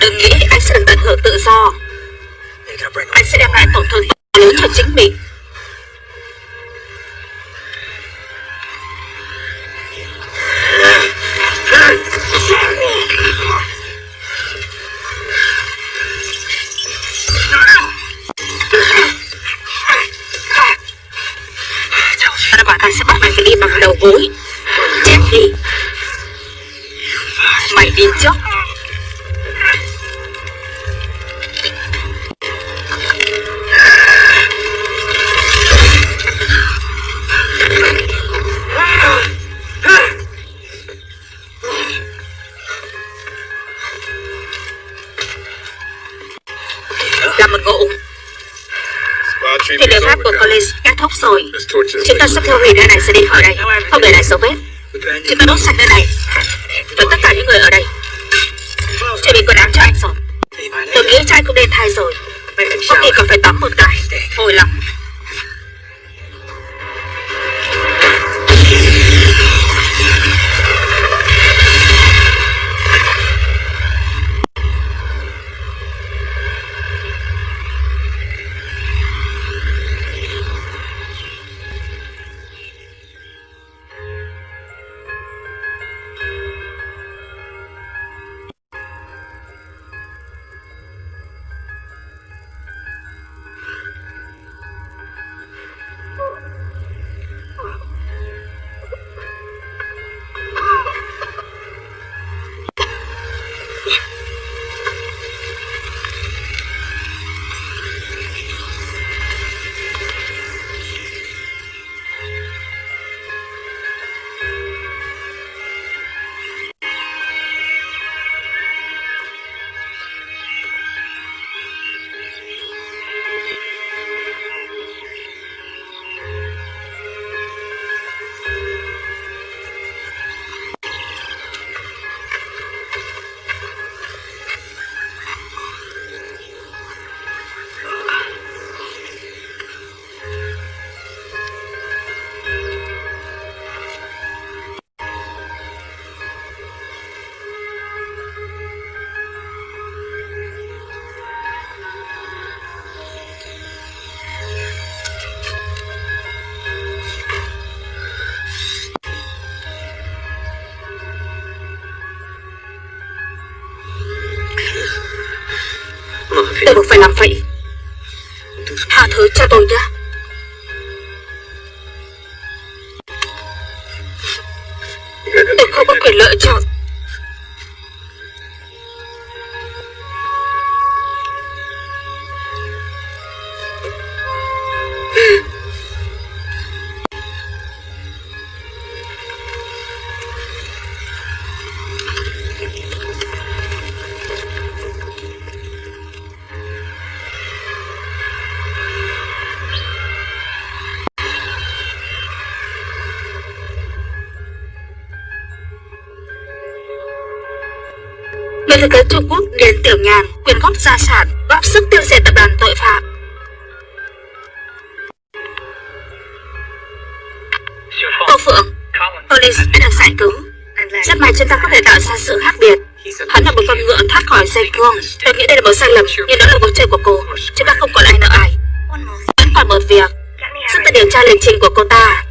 Đừng nghĩ anh sẽ được tận hưởng tự do. Anh sẽ đem lại tổn thương lớn cho chính mình. Tôi buộc phải làm vậy. Tha thứ cho tôi nhé. Người thực Trung Quốc đến tiểu nhàn quyên góp gia sản, góp sức tiêu diệt tập đoàn tội phạm. Cô Phượng, Police đã được giải cứu. Rất may chúng ta có thể tạo ra sự khác biệt. Hắn là một con ngựa thoát khỏi dây cương Tôi nghĩ đây là một sai lầm, Nhưng đó là cuộc chơi của cô. Chúng ta không còn ai nợ ai. Vẫn còn một việc. Giúp ta điều tra lịch trình của cô ta.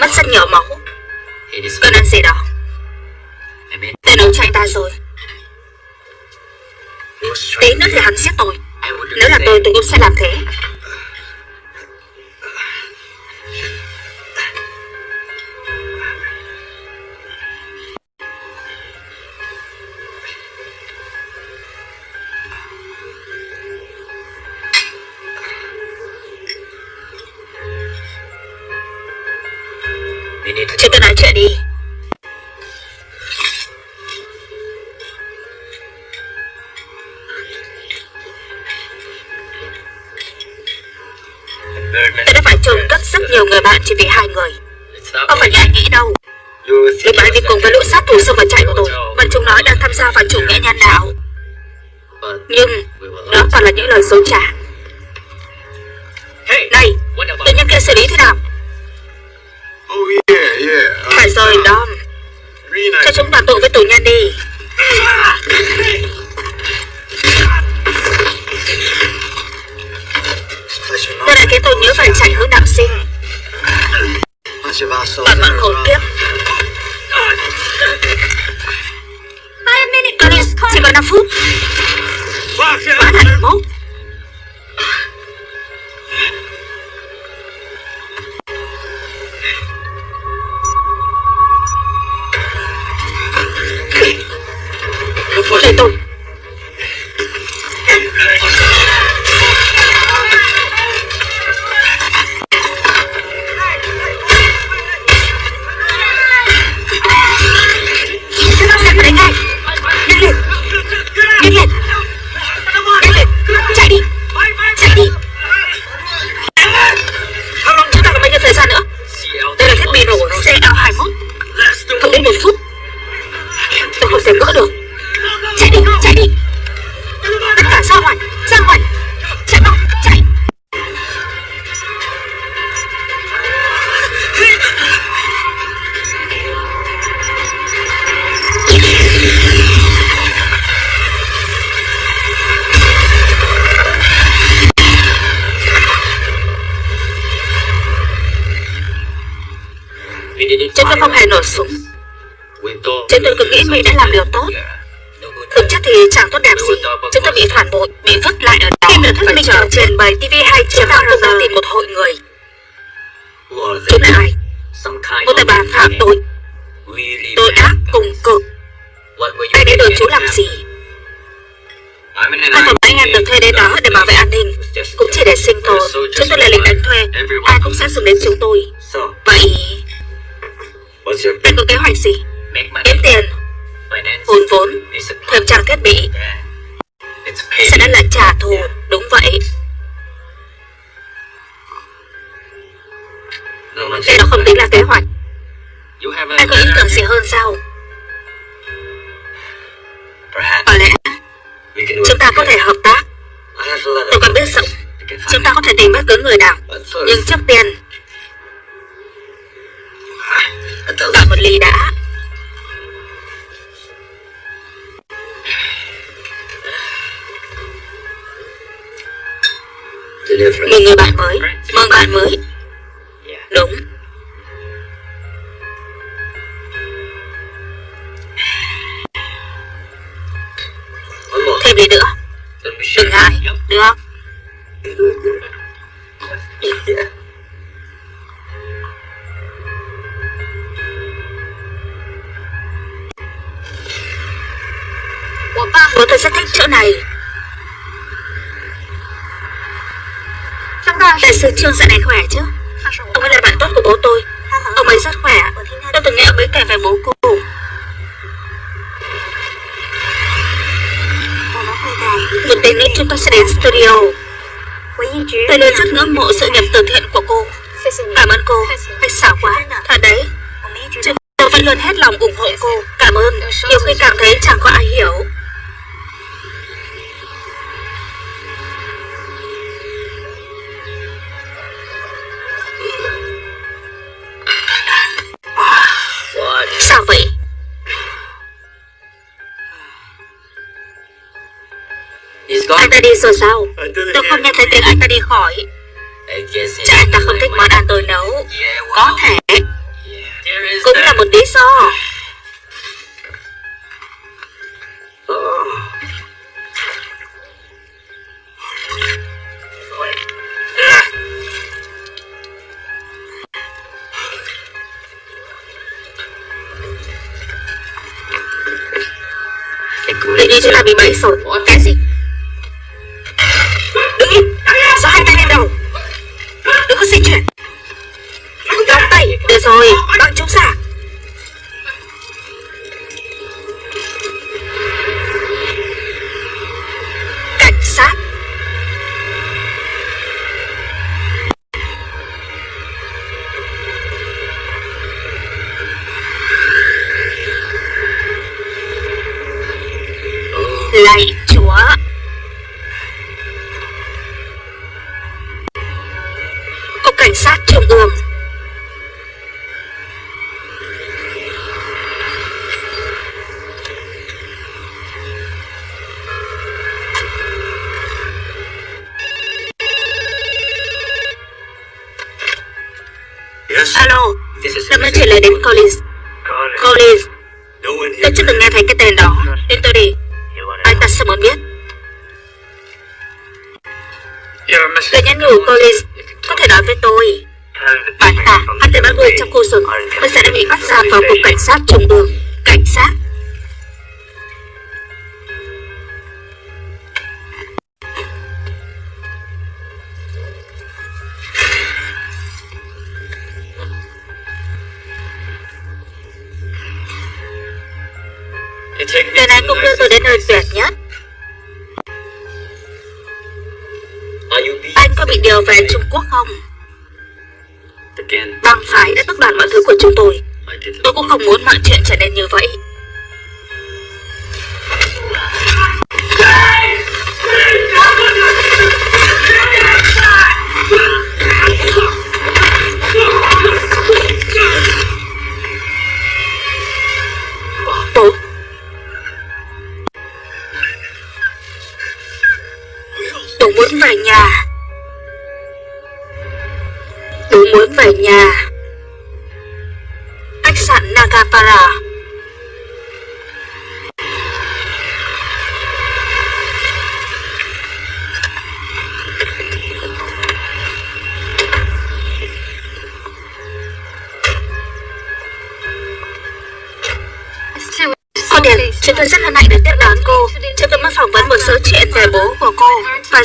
Mất rất nhiều máu Cơn ăn gì đó Tên ông chạy ta rồi. Tí nữa thì hắn giết tôi. Nếu là tôi tôi cũng sẽ làm thế chỉ vì hai người. Không phải anh nghĩ đâu. Vì bạn đi cùng với lũ sát thủ xông vào trại của tôi Mà chúng nói đang tham gia vào chủ nghĩa nhân đạo. Nhưng Đó toàn là những lời dối trá phạm tội. Tội ác cùng cực. Anh đến đồn chú làm gì? Hai phòng anh em được thuê đến đó để bảo vệ an ninh Cũng chỉ để sinh tồn. Chúng tôi là lính đánh thuê. Ai cũng sẽ dùng đến chúng tôi. Vậy anh có kế hoạch gì? Kiếm tiền, Hồn vốn, thêm trang thiết bị. Sẽ đã là trả thù. Đúng vậy. Sư Trương dạo này khỏe chứ? Ông ấy là bạn tốt của bố tôi. Ông ấy rất khỏe. Tôi từng nghe ông ấy kể về bố cô. Một tí nữa chúng ta sẽ đến studio. Tôi luôn rất ngưỡng mộ sự nghiệp từ thiện của cô. Cảm ơn cô. Anh xảo quá. Thật đấy. Chúng tôi vẫn luôn hết lòng ủng hộ cô. Anh ta đã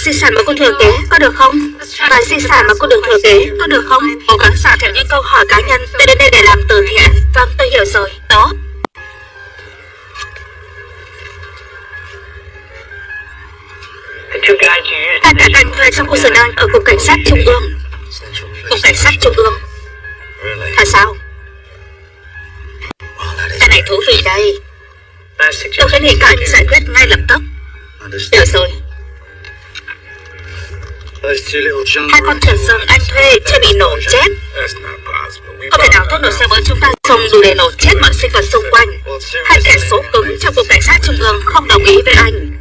di sản mà cô thừa kế, có được không? Và di sản mà cô được thừa kế, có được không? Cố gắng xả theo những câu hỏi cá nhân Tôi đến đây để làm từ thiện Vâng, tôi hiểu rồi, đó cả các anh thuê trong khu sở đang ở Cục Cảnh sát Trung ương Cục Cảnh sát Trung ương? Thật sao? Cái này thú vị đây Tôi khuyến nghị các anh giải quyết ngay lập tức. Được rồi Hai con thuyền rừng anh thuê chưa bị nổ chết. Không thể nào thuốc nổ xe với chúng ta Xong đủ để nổ chết mọi sinh vật xung quanh. Hai kẻ số cứng trong cục cảnh sát trung ương không đồng ý với anh.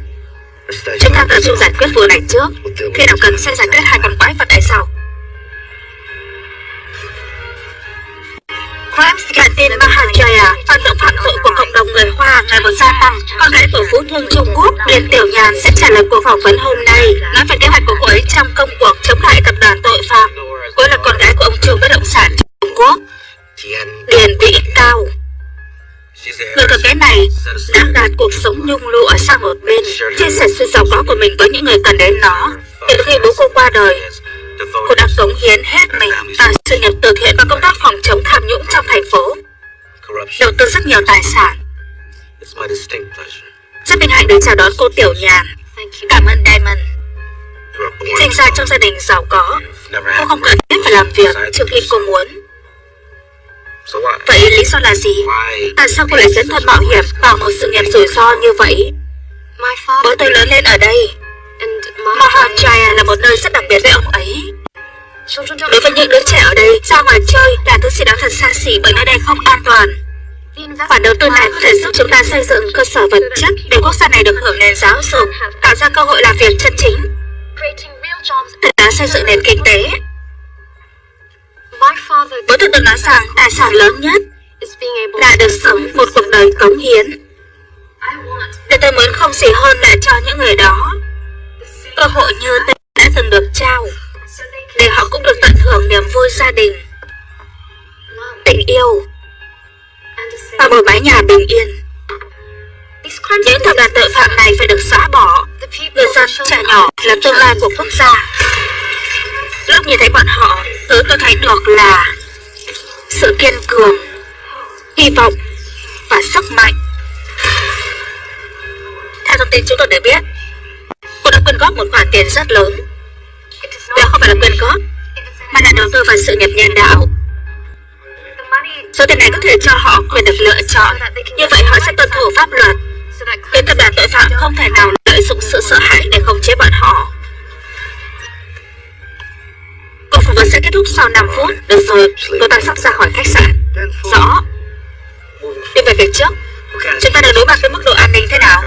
Chúng ta tự trung giải quyết vụ này trước. Khi nào cần sẽ giải quyết hai con quái vật này sau. Bản tin Mahajaya, hoạt động phạm tội của cộng đồng người Hoa ngày một gia tăng. Con gái của Phú Thương Trung Quốc, Điền Tiểu Nhàn sẽ trả lời cuộc phỏng vấn hôm nay, nói về kế hoạch của cô ấy trong công cuộc chống lại tập đoàn tội phạm. Cô ấy là con gái của ông chủ bất động sản Trung Quốc, Điền Vĩ Cao. Người con gái này đã gạt cuộc sống nhung lụa sang một bên, chia sẻ sự giàu có của mình với những người cần đến nó. Từ khi bố cô qua đời, cô đã cống hiến hết mình vào sự nghiệp từ thiện và công tác phòng chống tham nhũng trong thành phố, đầu tư rất nhiều tài sản. Rất vinh hạnh được chào đón cô Tiểu Nhàn. Cảm ơn Diamond. Sinh ra trong gia đình giàu có, cô không cần thiết phải làm việc trừ khi cô muốn. Vậy lý do là gì? Tại sao cô lại dấn thân mạo hiểm vào một sự nghiệp rủi ro như vậy? Bố tôi lớn lên ở đây. Mahajaya là một nơi rất đặc biệt với ông ấy. Đối với những đứa trẻ ở đây, ra ngoài chơi là thứ gì đó thật xa xỉ bởi nơi đây không an toàn. Khoản đầu tư này có thể giúp chúng ta xây dựng cơ sở vật chất để quốc gia này được hưởng nền giáo dục, tạo ra cơ hội làm việc chân chính, từ đó xây dựng nền kinh tế. Bố tôi từng nói rằng tài sản lớn nhất là được sống một cuộc đời cống hiến. Để tôi muốn không gì hơn là cho những người đó cơ hội như thế đã từng được trao, để họ cũng được tận hưởng niềm vui gia đình, tình yêu và một mái nhà bình yên. Những tập đoàn tội phạm này phải được xóa bỏ. Người dân trẻ nhỏ là tương lai của quốc gia. Lúc nhìn thấy bọn họ thứ tôi thấy được là sự kiên cường, hy vọng và sức mạnh. Theo thông tin chúng tôi được biết cô đã quyên góp một khoản tiền rất lớn. Đó không phải là quyên góp, mà là đầu tư vào sự nghiệp nhân đạo. Số tiền này có thể cho họ quyền được lựa chọn. Như vậy họ sẽ tuân thủ pháp luật. Khiến tập đoàn tội phạm không thể nào lợi dụng sự sợ hãi để khống chế bọn họ. Cuộc phỏng vấn sẽ kết thúc sau 5 phút. Được rồi, tôi ta sắp ra khỏi khách sạn. Rõ. Đi về việc trước. Chúng ta đang đối mặt với mức độ an ninh thế nào?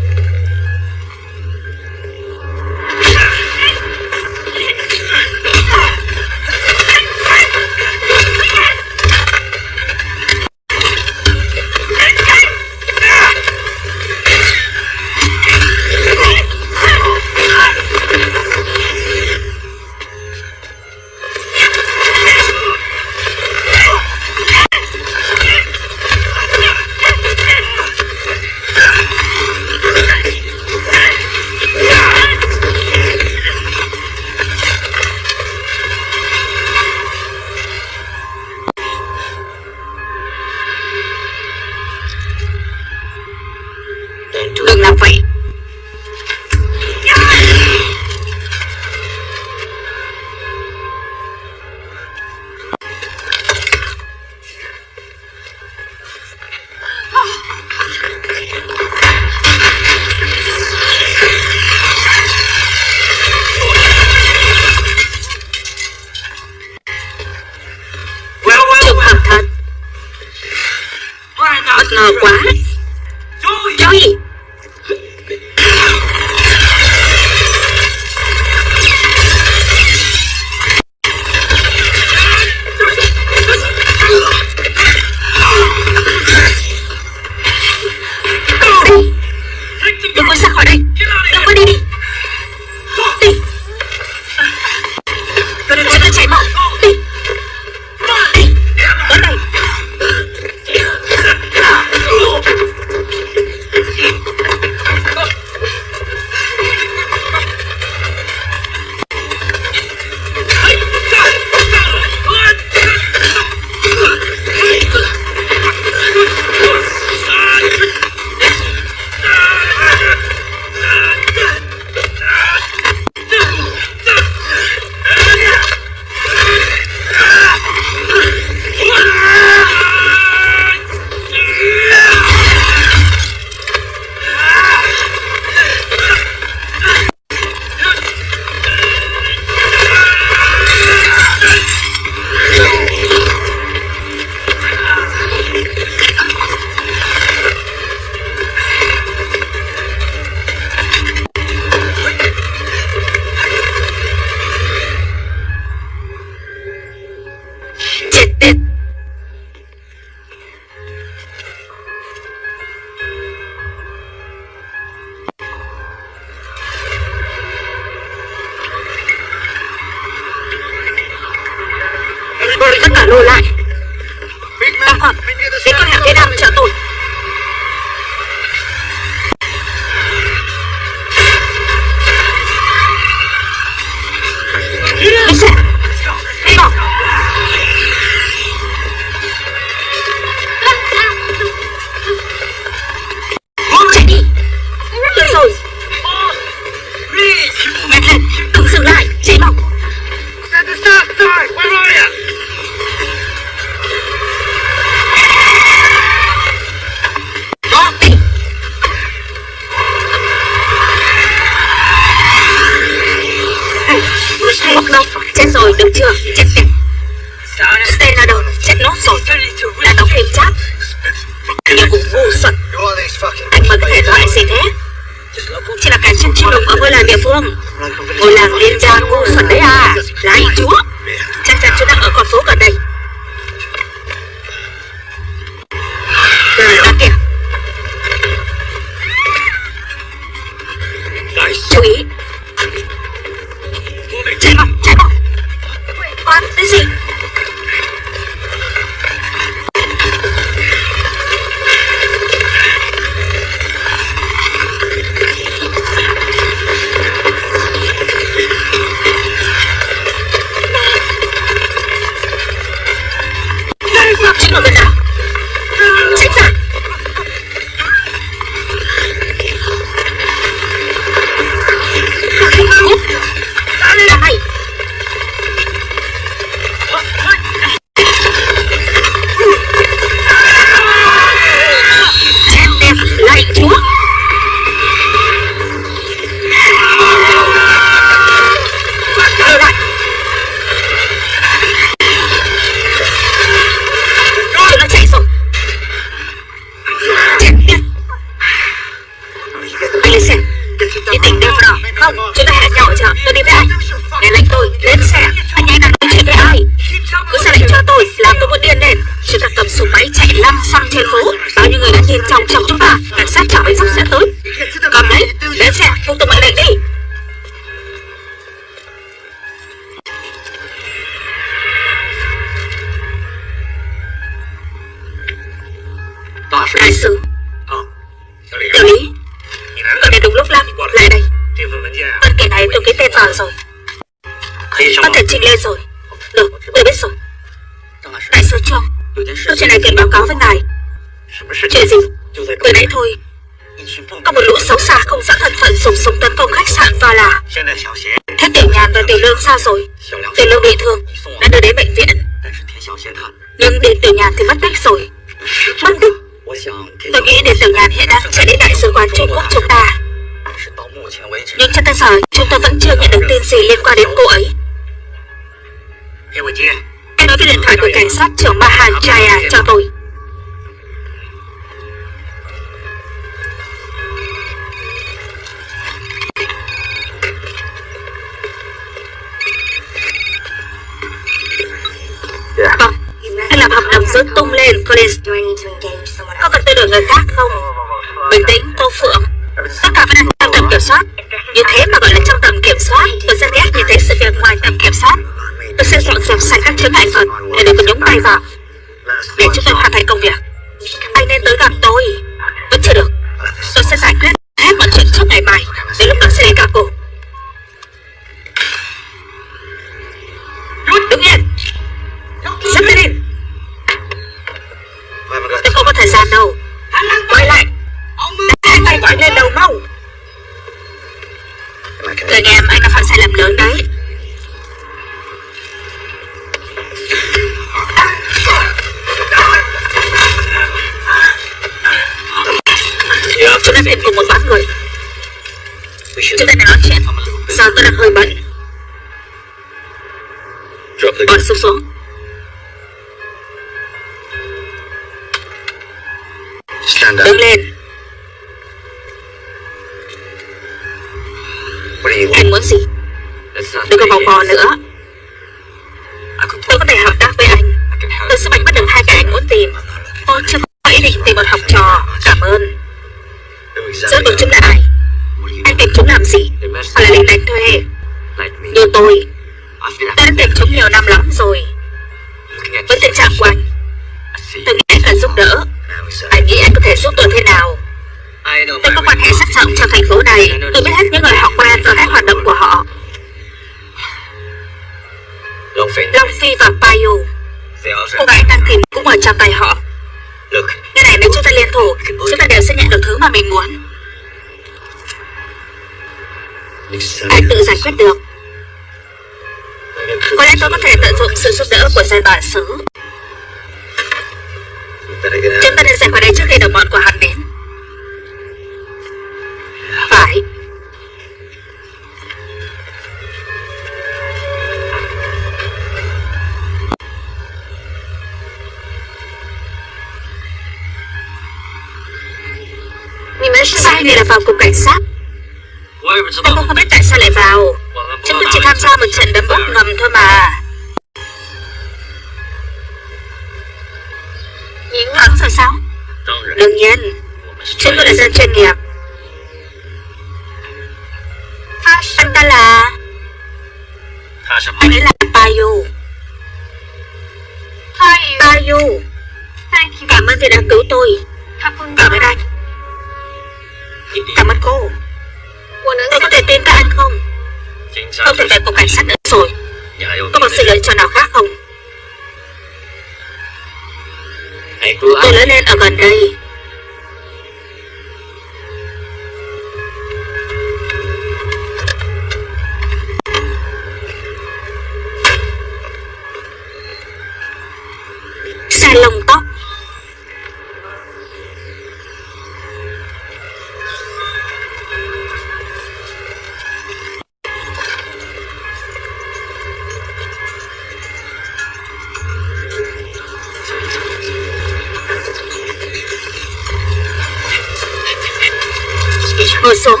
Ngồi xuống.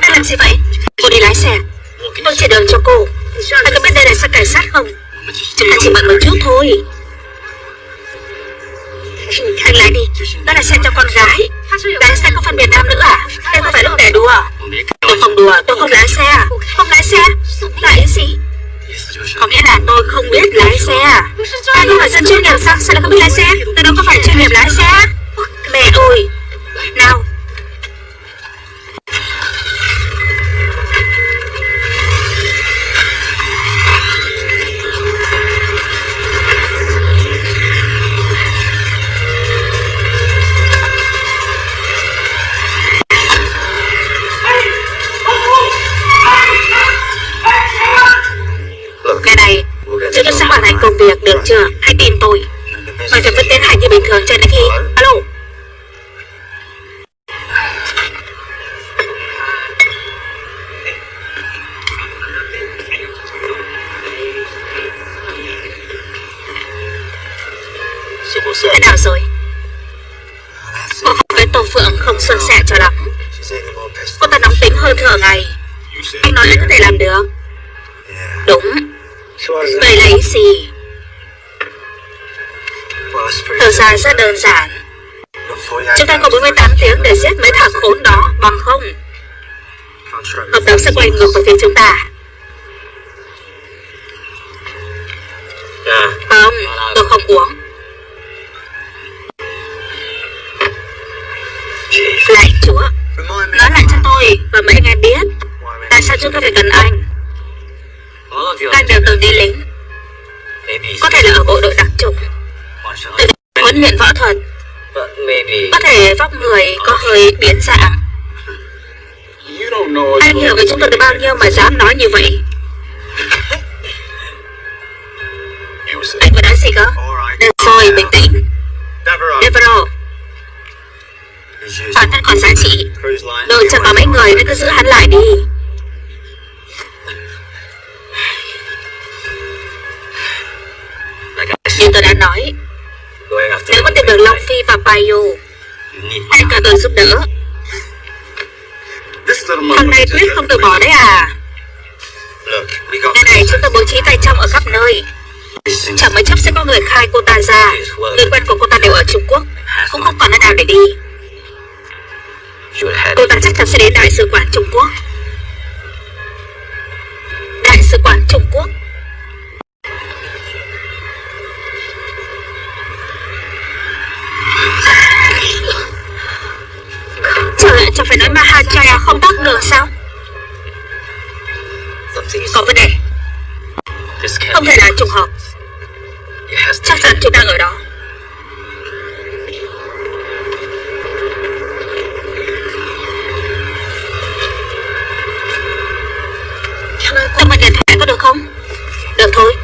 Đang làm gì vậy? Cô đi lái xe. Tôi chỉ đường cho cô. Anh có biết đây là xe cảnh sát không? Chúng ta chỉ mượn một chút thôi. Anh lái đi. Đó là xe cho con gái. Lái xe không phân biệt nam nữ à? Đây không phải lúc để đùa. À? Tôi không đùa, Tôi không lái xe? Không lái xe. Là ý gì? Có nghĩa là tôi không biết lái xe à? Tôi không phải dân chuyên nghiệp sao Sao lại không biết lái xe? Tôi đâu có phải chuyên nghiệp lái xe. Mẹ ơi. Nào Chẳng mấy chốc sẽ có người khai cô ta ra. Người quen của cô ta đều ở Trung Quốc. Cũng không còn nơi nào để đi. Cô ta chắc chắn sẽ đến Đại sứ quán Trung Quốc. Đại sứ quán Trung Quốc. Trời ơi, chẳng phải nói Mahachaya không tắt được sao? Có vấn đề. Không thể là trùng hợp. Chắc chắn chúng đang ở đó. Tôi mượn điện thoại có được không? Được thôi.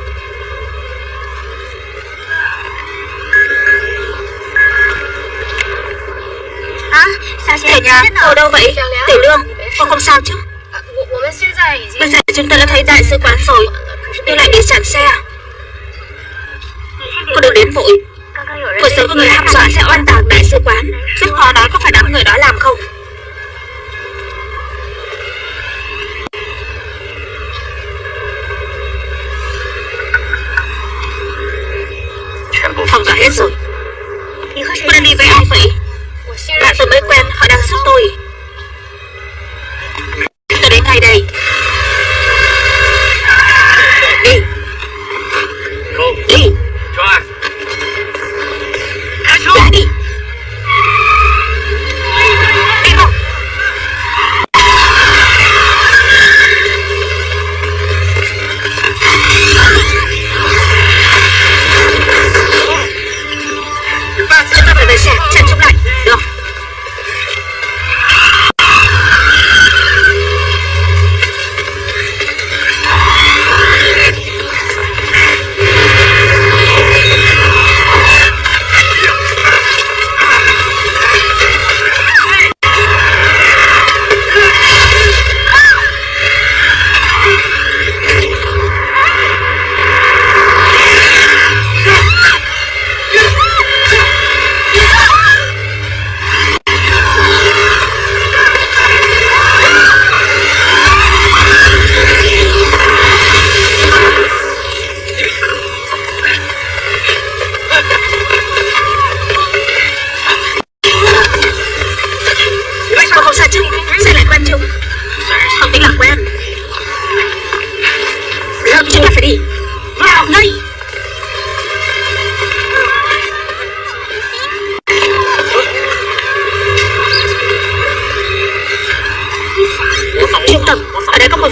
À, Thể nhà, cậu đâu vậy? Tiểu Lương, cô không sao chứ? Bây giờ chúng ta đã thấy đại sứ quán rồi, nhưng lại bị chặn xe. Cô đừng đến vội. Một có người ham dọa sẽ oan tạc đại sứ quán. Rất khó nói có phải đám người đó làm không. Phòng đã hết rồi. Cô đang đi với ai vậy. Bạn tôi mới quen, Họ đang giúp tôi. Tôi đến ngay đây.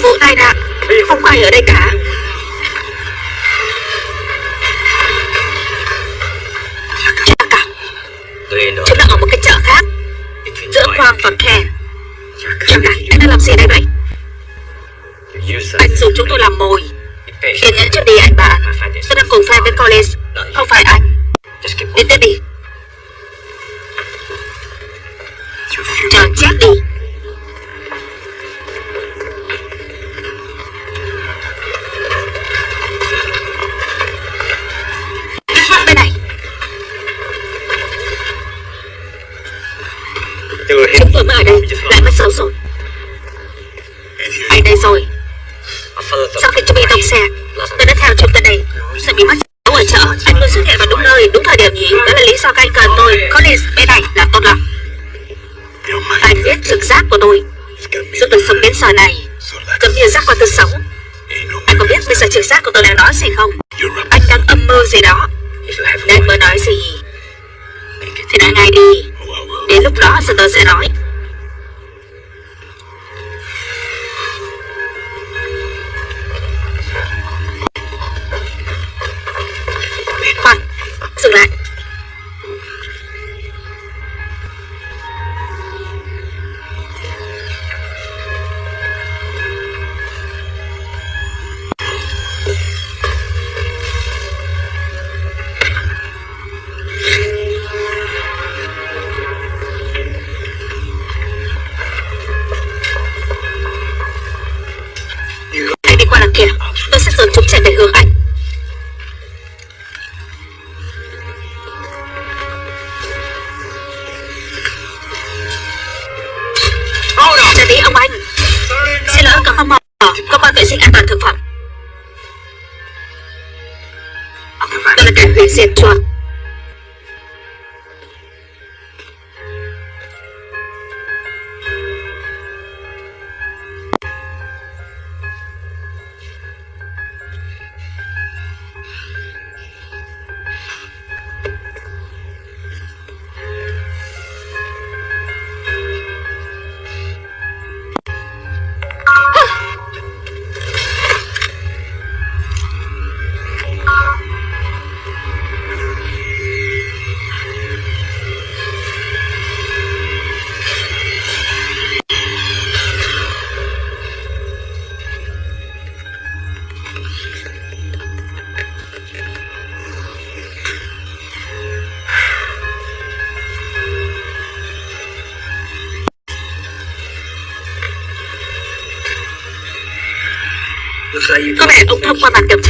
vô tai nạn Không ai ở đây cả.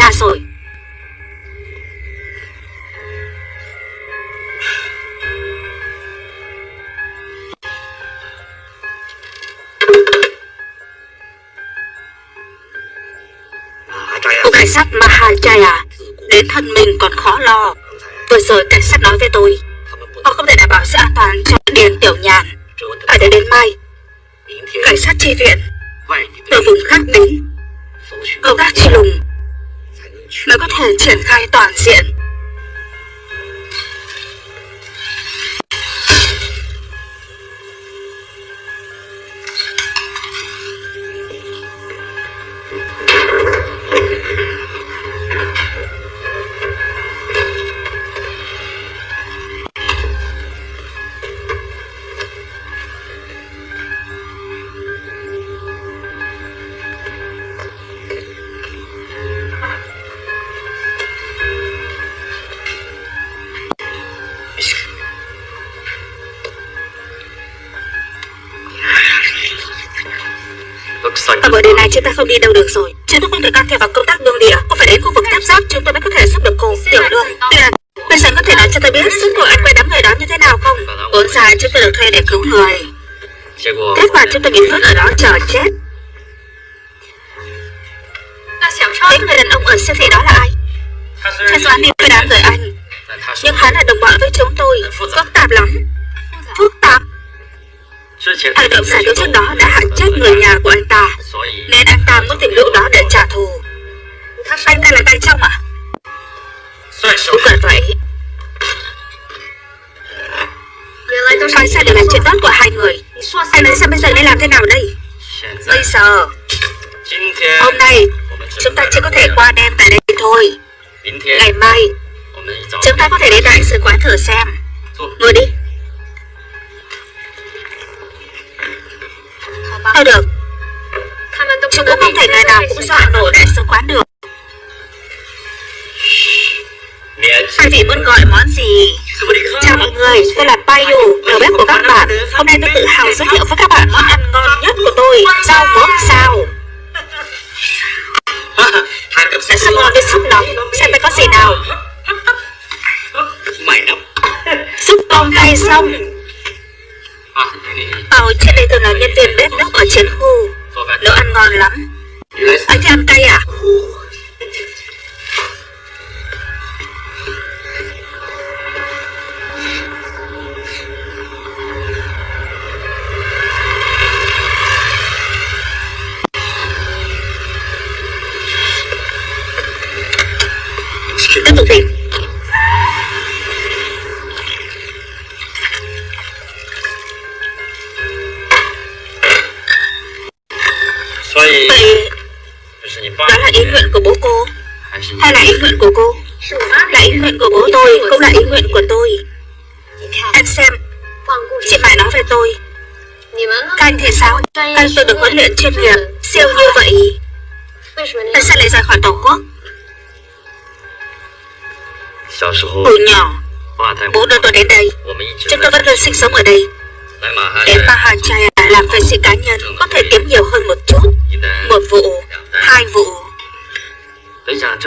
Thông rồi. Cô cảnh sát Mahajaya à, Đến thân mình còn khó lo. Vừa rồi cảnh sát nói với tôi, Họ không thể đảm bảo sự an toàn cho Điền Tiểu Nhàn. Phải đợi đến mai, Cảnh sát tri viện người, tôi là Payu, đầu bếp của các bạn. Hôm nay tôi tự hào giới thiệu với các bạn món ăn ngon nhất của tôi Rau muống sao Đã sắp ngon đến sắp nóng, xem phải có gì nào. Súp tôm cay xong. Bảo trước đây từng là nhân viên bếp núc ở chiến khu Nấu ăn ngon lắm. Anh thích ăn cay à? Đi Vậy đó là ý nguyện của bố cô. Hay là ý nguyện của cô? Là ý nguyện của bố tôi Cũng là ý nguyện của tôi. Anh xem Chị phải nói về tôi. Các anh thì sao? Anh tôi được huấn luyện chuyên nghiệp Siêu như vậy. Tại sao lại rời khỏi Tổ quốc Hồi nhỏ Bố đưa tôi đến đây Chúng tôi vẫn luôn sinh sống ở đây。Đến Mahachaya làm vệ sĩ cá nhân Có thể kiếm nhiều hơn một chút。Một vụ, hai vụ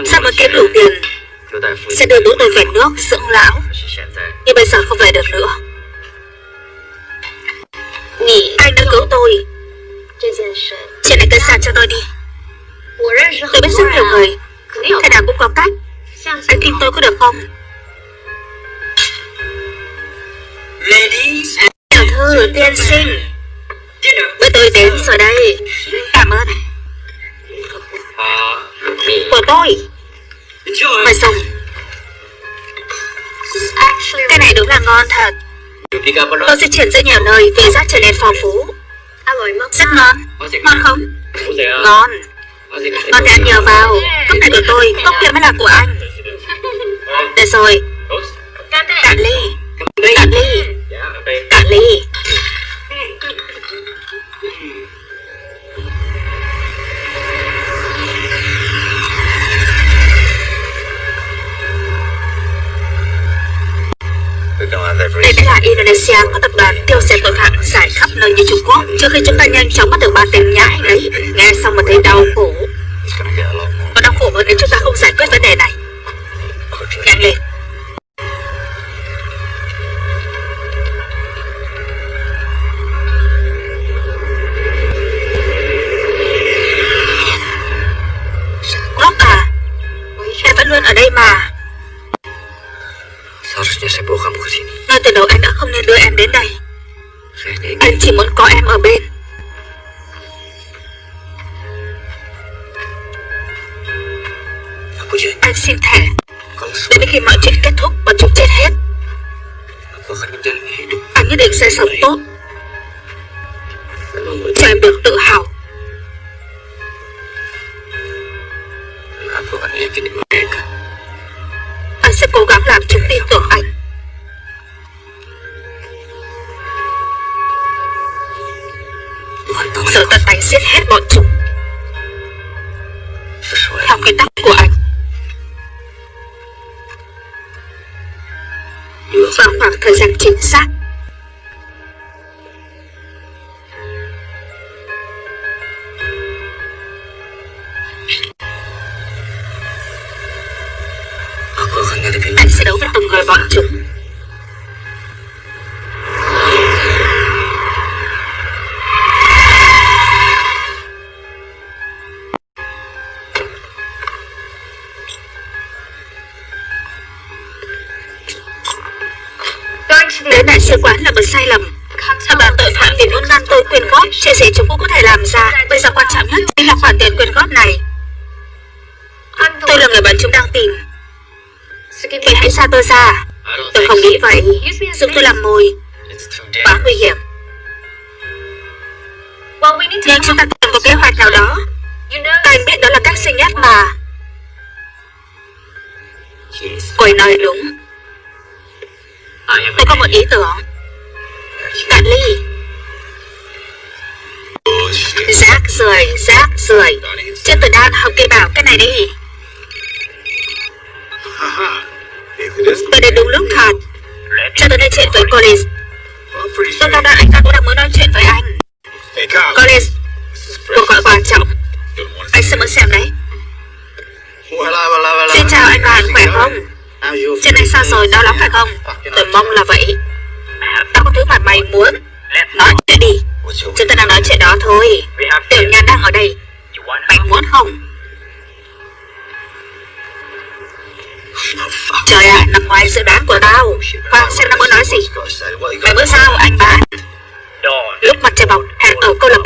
Sao mà kiếm đủ tiền？Sẽ đưa bố tôi về nước dưỡng lão。Nhưng bây giờ không về được nữa。Anh đã cứu tôi？Chuyện này cứ sao cho tôi đi。Tôi biết rất nhiều người Thế nào cũng có cách Anh tin tôi có được không? Tiểu thư tiên sinh. Bữa tôi đến rồi đây. Cảm ơn. Của tôi. Mời dùng Cái này đúng là ngon thật. Tôi di chuyển rất nhiều nơi Vì giá trở nên phong phú. Rất ngon. Ngon không? Ngon. Ngon thì ăn nhiều vào. Cốc này của tôi Cốc kia mới là của anh được rồi. Cạn ly. Cạn ly. Cạn ly. Đây mới là Indonesia có tập đoàn tiêu xe tội phạm giải khắp nơi như Trung Quốc. Trước khi chúng ta nhanh chóng bắt được ba tên nhãi đấy Nghe xong mà thấy đau khổ. Và đau khổ đến chúng ta không giải quyết vấn đề này. Quickly.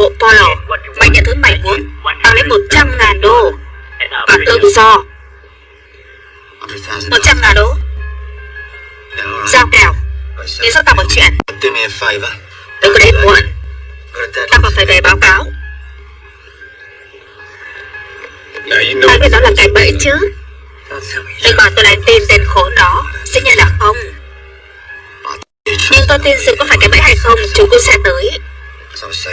Bộ Polo Mày nhận thứ mày muốn Tao lấy 100 ngàn đô. Và tự do. 100 ngàn đô. Giao kèo. Nghĩ sao tao một chuyện Đừng có đến muộn. Tao còn phải về báo cáo. Tao biết đó là cái bẫy chứ? Đừng bảo tôi lại tin tên khốn đó Sẽ nhận là không. Nhưng tôi tin sự có phải cái bẫy hay không, Chúng tôi sẽ tới.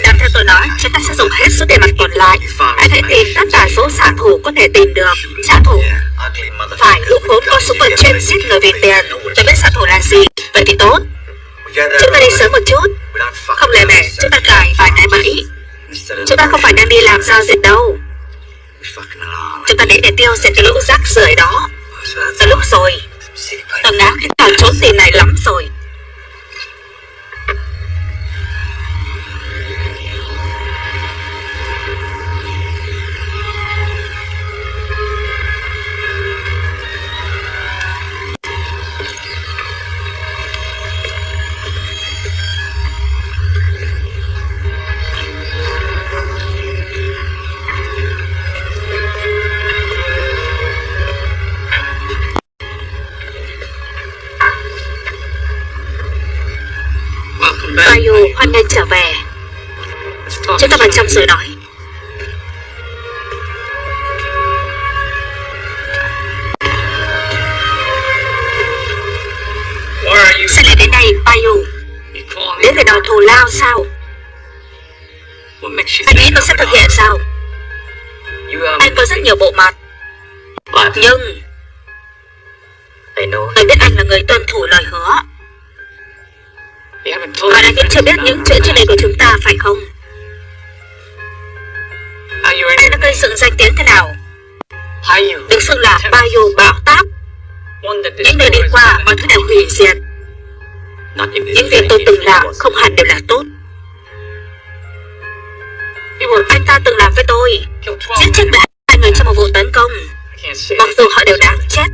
Đang theo tôi nói, Chúng ta sẽ dùng hết số tiền mặt còn lại. Anh hãy tìm tất cả số xạ thủ có thể tìm được. Xạ thủ Phải lũ vốn có súng vận chuyên giết người vì tiền Tôi biết xạ thủ là gì? Vậy thì tốt. Chúng ta đi sớm một chút. Không lẽ mẹ chúng ta cài vài cái bẫy? Chúng ta không phải đang đi làm giao dịch đâu. Chúng ta đến để tiêu diệt cái lũ rác rưởi đó. Từ lúc rồi Tôi ngáo cái trò trốn tiền này lắm rồi. Trong rồi nói Sao lại đến đây Bayu Đến để đòi thù lao sao? Anh nghĩ tôi sẽ thực hiện sao? Anh có rất nhiều bộ mặt. Nhưng Tôi biết anh là người tuân thủ lời hứa. Bạn anh vẫn chưa biết những chuyện trước đây của chúng ta phải không gây sự danh tiếng thế nào? Được xưng là Bayo bạo táp. Những nơi đi qua mọi thứ đều hủy diệt. Những việc tôi từng làm không hẳn đều là tốt. Anh ta từng làm với tôi. Giết chết 12 người trong một vụ tấn công. Mặc dù họ đều đáng chết.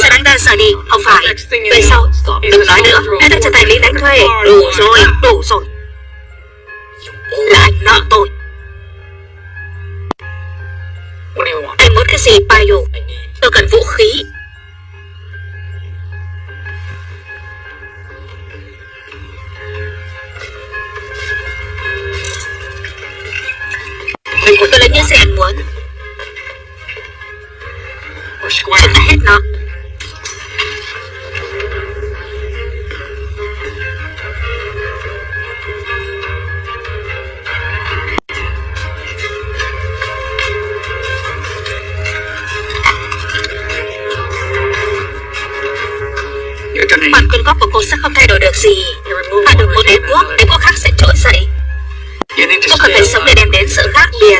Sao đáng ra rời đi, không phải. Về sau, đừng nói nữa. Anh ta trở thành lý đánh thuê. Đủ rồi, đủ rồi. Là anh nợ tôi. Anh muốn cái gì Payo Tôi cần vũ khí. Tôi lấy những gì anh muốn. Chúng ta hết nó sẽ không thay đổi được gì. Và được một đế quốc, đế quốc khác sẽ trỗi dậy. Tôi cần phải sống để đem đến sự khác biệt.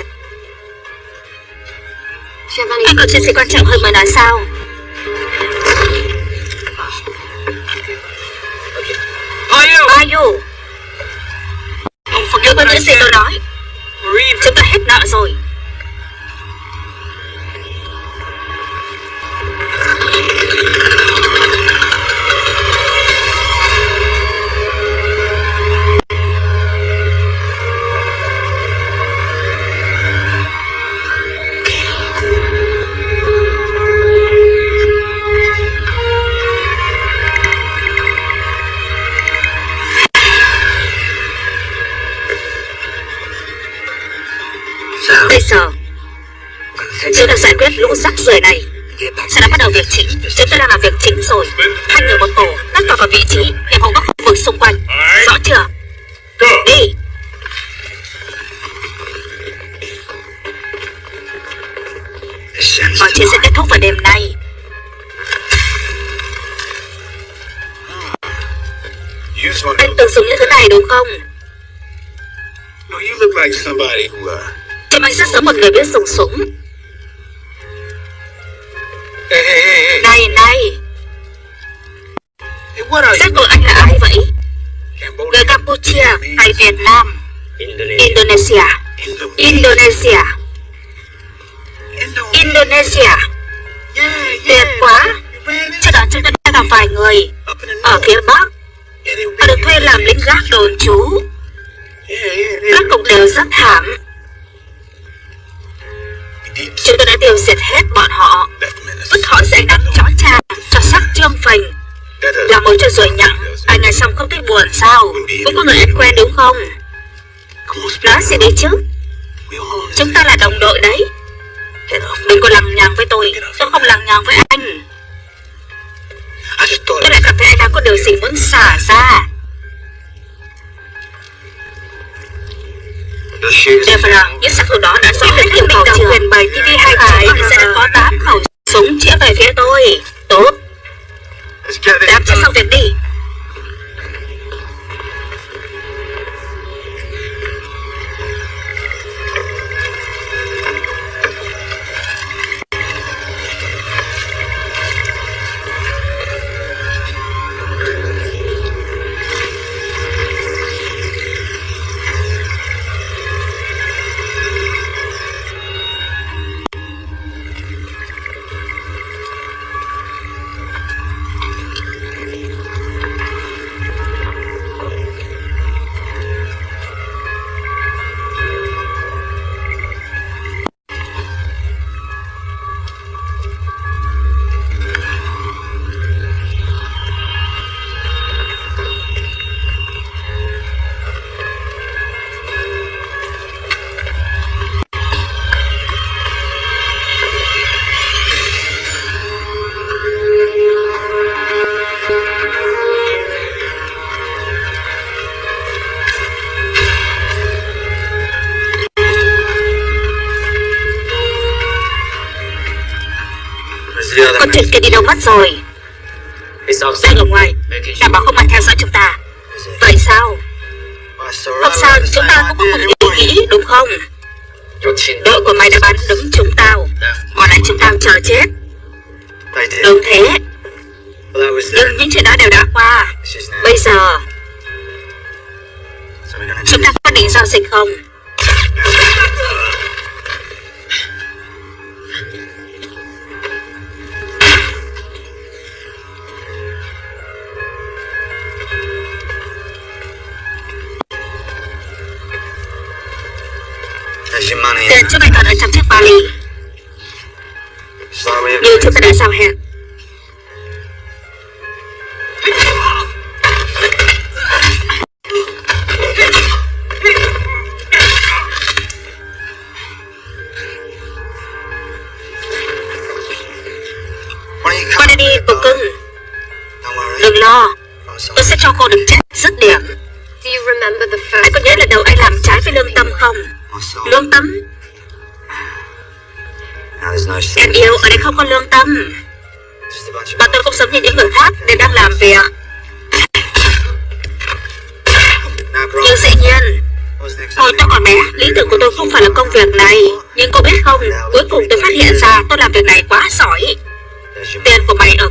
Anh còn chuyện gì quan trọng hơn mới nói sao? 走。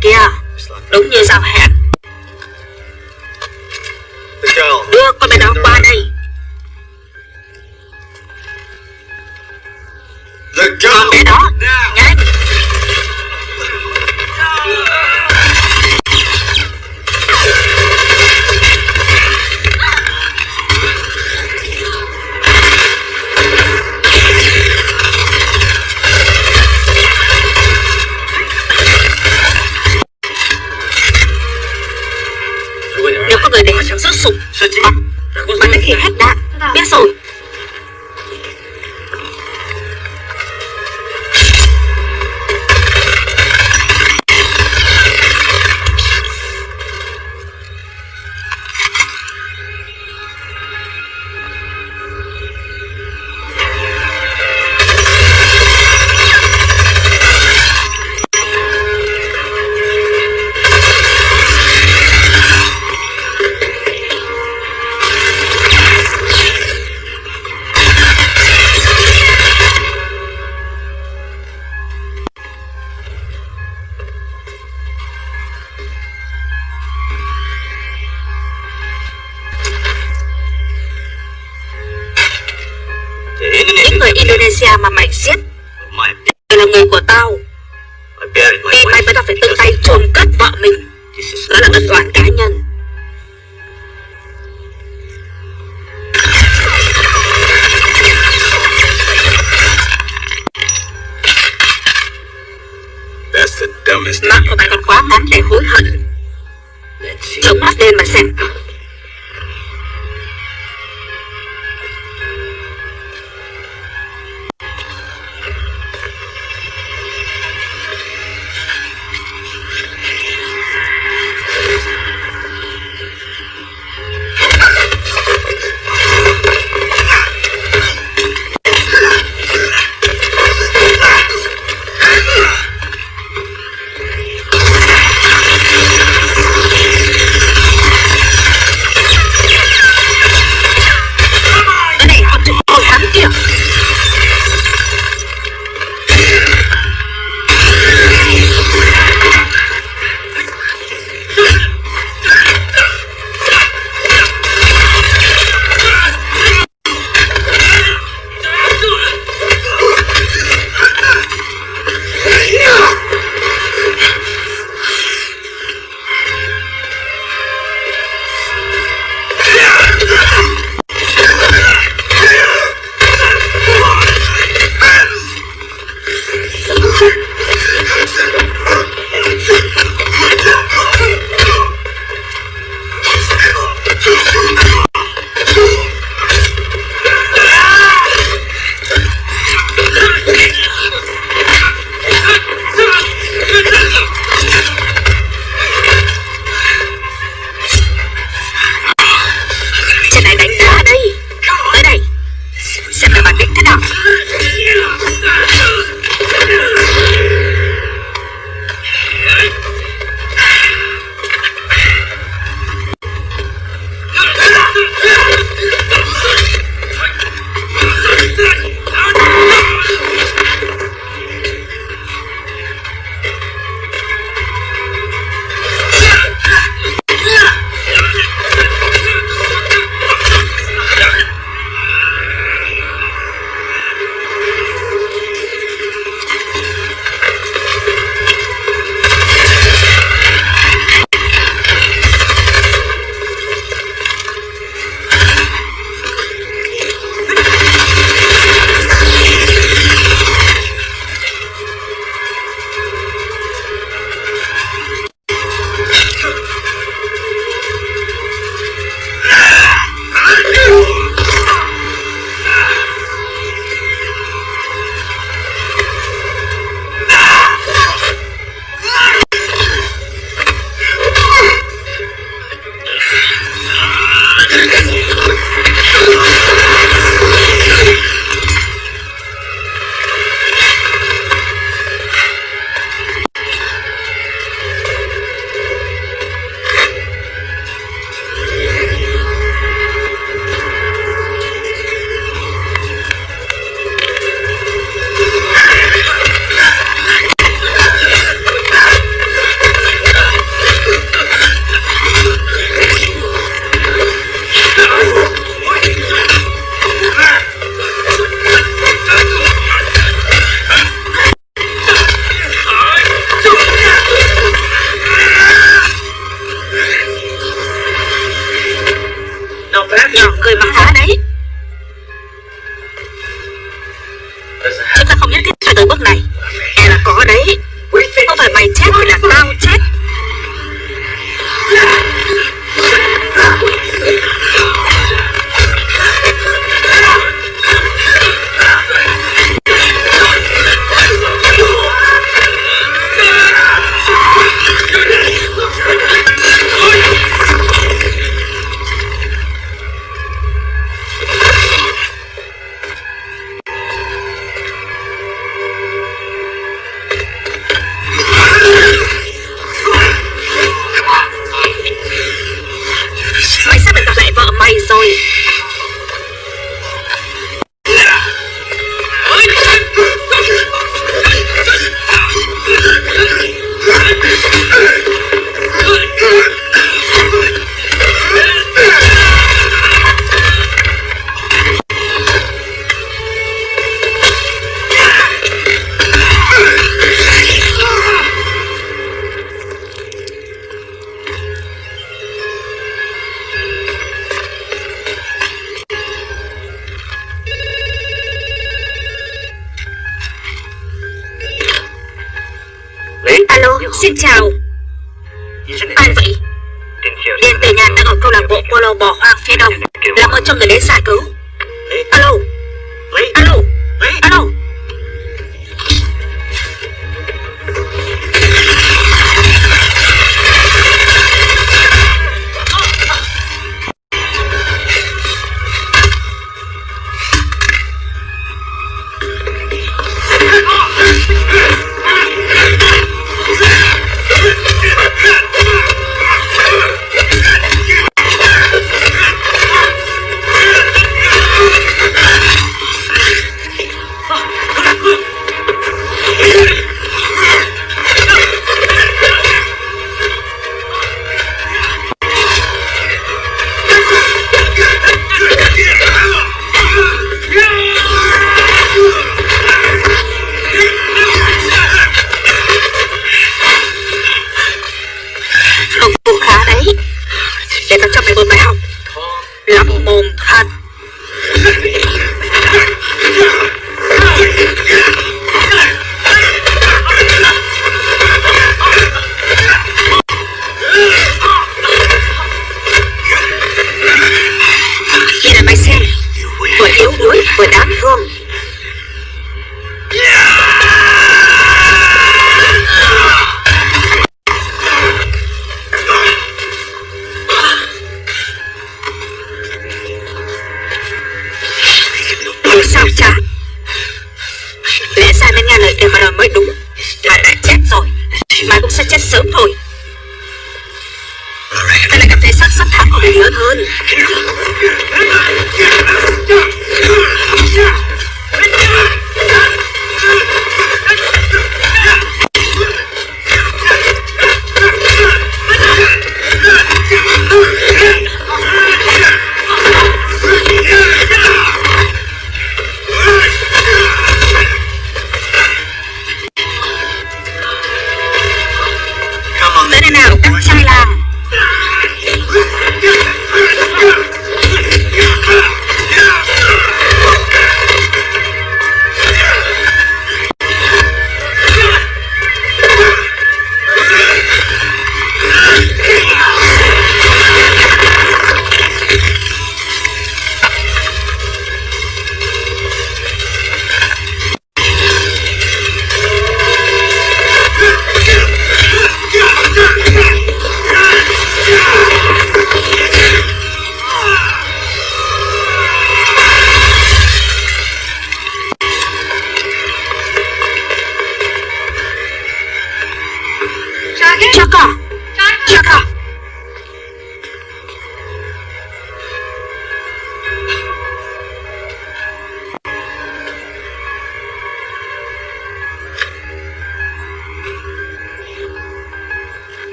Kia. Đúng như giao hẹn.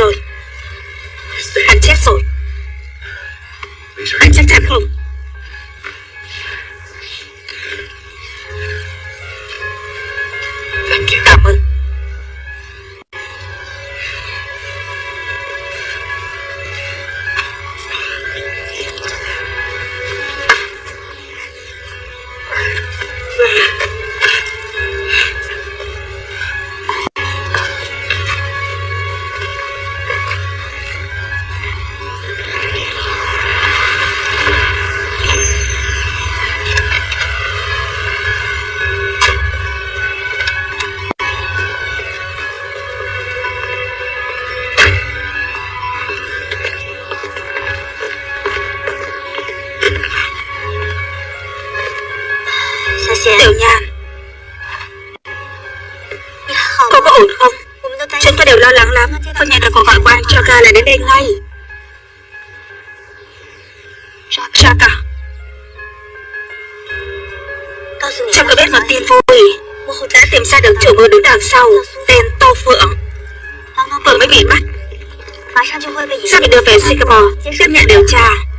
sol. chủ mưu đứng đằng sau tên Tô Phượng. Phượng mới bị bắt. Sao bị đưa về Singapore? Tiếp nhận điều tra.